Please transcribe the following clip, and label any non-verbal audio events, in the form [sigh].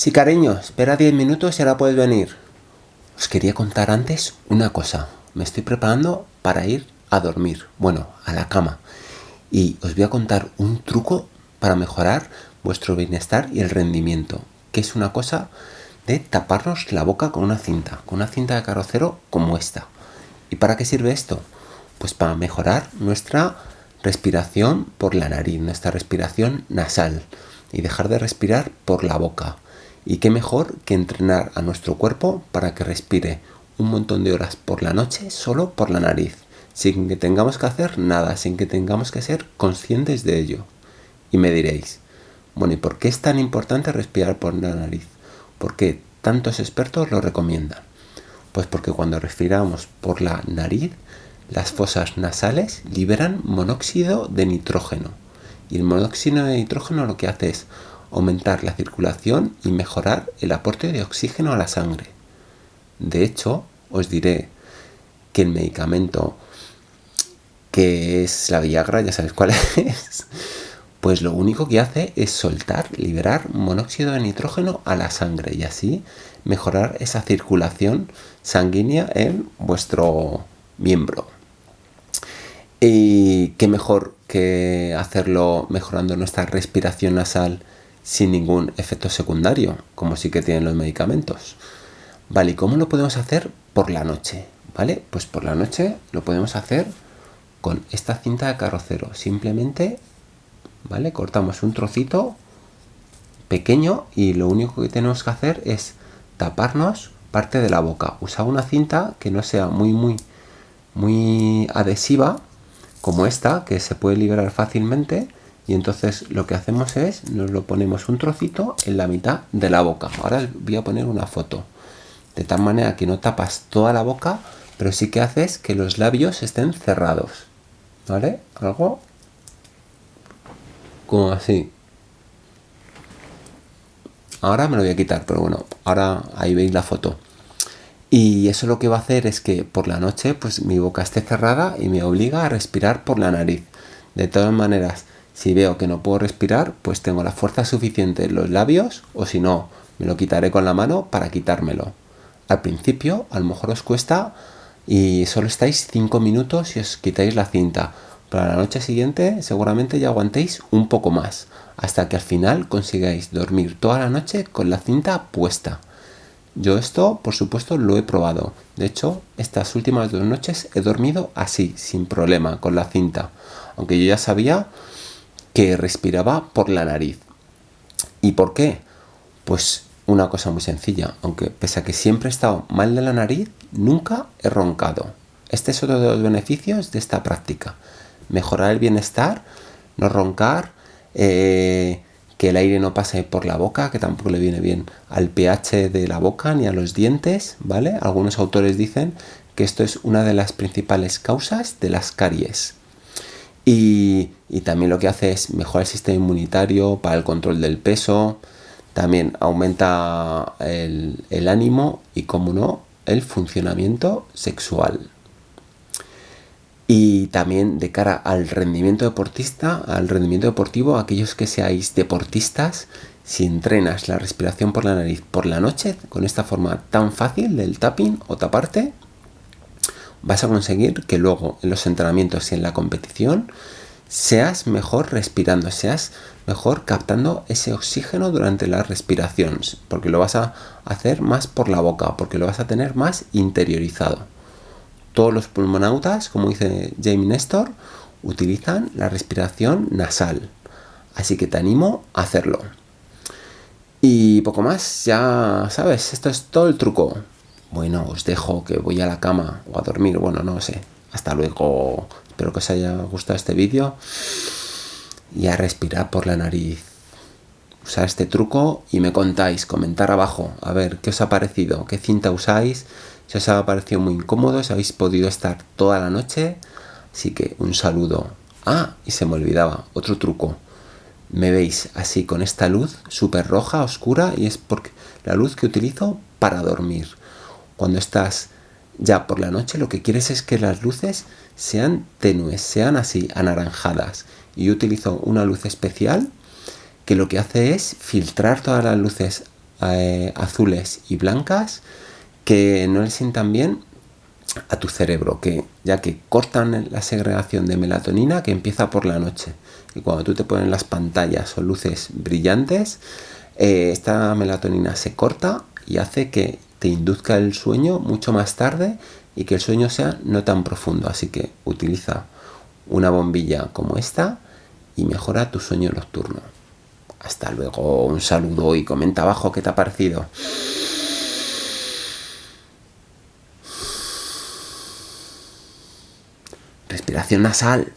Sí, cariño, espera 10 minutos y ahora puedes venir. Os quería contar antes una cosa. Me estoy preparando para ir a dormir, bueno, a la cama. Y os voy a contar un truco para mejorar vuestro bienestar y el rendimiento, que es una cosa de taparnos la boca con una cinta, con una cinta de carrocero como esta. ¿Y para qué sirve esto? Pues para mejorar nuestra respiración por la nariz, nuestra respiración nasal y dejar de respirar por la boca. Y qué mejor que entrenar a nuestro cuerpo para que respire un montón de horas por la noche solo por la nariz, sin que tengamos que hacer nada, sin que tengamos que ser conscientes de ello. Y me diréis, bueno, ¿y por qué es tan importante respirar por la nariz? ¿Por qué tantos expertos lo recomiendan? Pues porque cuando respiramos por la nariz, las fosas nasales liberan monóxido de nitrógeno. Y el monóxido de nitrógeno lo que hace es aumentar la circulación y mejorar el aporte de oxígeno a la sangre. De hecho, os diré que el medicamento que es la Viagra, ya sabéis cuál [laughs] es, pues lo único que hace es soltar, liberar monóxido de nitrógeno a la sangre y así mejorar esa circulación sanguínea en vuestro miembro. Y qué mejor que hacerlo mejorando nuestra respiración nasal sin ningún efecto secundario, como sí que tienen los medicamentos. Vale, ¿y cómo lo podemos hacer por la noche? ¿Vale? Pues por la noche lo podemos hacer con esta cinta de carrocero. Simplemente, ¿vale? Cortamos un trocito pequeño y lo único que tenemos que hacer es taparnos parte de la boca. Usar una cinta que no sea muy, muy, muy adhesiva, como esta, que se puede liberar fácilmente y entonces lo que hacemos es, nos lo ponemos un trocito en la mitad de la boca. Ahora voy a poner una foto. De tal manera que no tapas toda la boca, pero sí que haces que los labios estén cerrados. ¿Vale? Algo como así. Ahora me lo voy a quitar, pero bueno, ahora ahí veis la foto. Y eso lo que va a hacer es que por la noche pues mi boca esté cerrada y me obliga a respirar por la nariz. De todas maneras, si veo que no puedo respirar, pues tengo la fuerza suficiente en los labios o si no, me lo quitaré con la mano para quitármelo. Al principio, a lo mejor os cuesta y solo estáis 5 minutos y os quitáis la cinta. Para la noche siguiente seguramente ya aguantéis un poco más, hasta que al final consigáis dormir toda la noche con la cinta puesta. Yo esto, por supuesto, lo he probado. De hecho, estas últimas dos noches he dormido así, sin problema, con la cinta. Aunque yo ya sabía que respiraba por la nariz. ¿Y por qué? Pues una cosa muy sencilla, aunque pese a que siempre he estado mal de la nariz, nunca he roncado. Este es otro de los beneficios de esta práctica. Mejorar el bienestar, no roncar, eh, que el aire no pase por la boca, que tampoco le viene bien al pH de la boca ni a los dientes, ¿vale? Algunos autores dicen que esto es una de las principales causas de las caries. Y, también lo que hace es mejorar el sistema inmunitario para el control del peso, también aumenta el, el ánimo y, como no, el funcionamiento sexual. Y también de cara al rendimiento deportista, al rendimiento deportivo, aquellos que seáis deportistas, si entrenas la respiración por la nariz por la noche, con esta forma tan fácil del tapping o taparte, vas a conseguir que luego en los entrenamientos y en la competición seas mejor respirando, seas mejor captando ese oxígeno durante las respiraciones, porque lo vas a hacer más por la boca, porque lo vas a tener más interiorizado. Todos los pulmonautas, como dice Jamie Nestor, utilizan la respiración nasal, así que te animo a hacerlo. Y poco más, ya sabes, esto es todo el truco. Bueno, os dejo que voy a la cama o a dormir, bueno, no sé. Hasta luego. Espero que os haya gustado este vídeo. Y a respirar por la nariz. Usar este truco y me contáis, comentar abajo, a ver qué os ha parecido, qué cinta usáis, si os ha parecido muy incómodo, si habéis podido estar toda la noche. Así que un saludo. Ah, y se me olvidaba, otro truco. Me veis así con esta luz súper roja, oscura, y es porque la luz que utilizo para dormir cuando estás ya por la noche, lo que quieres es que las luces sean tenues, sean así, anaranjadas. Y utilizo una luz especial que lo que hace es filtrar todas las luces eh, azules y blancas que no le sientan bien a tu cerebro, que ya que cortan la segregación de melatonina que empieza por la noche. Y cuando tú te pones las pantallas o luces brillantes, eh, esta melatonina se corta y hace que te induzca el sueño mucho más tarde y que el sueño sea no tan profundo. Así que utiliza una bombilla como esta y mejora tu sueño nocturno. Hasta luego, un saludo y comenta abajo qué te ha parecido. Respiración nasal.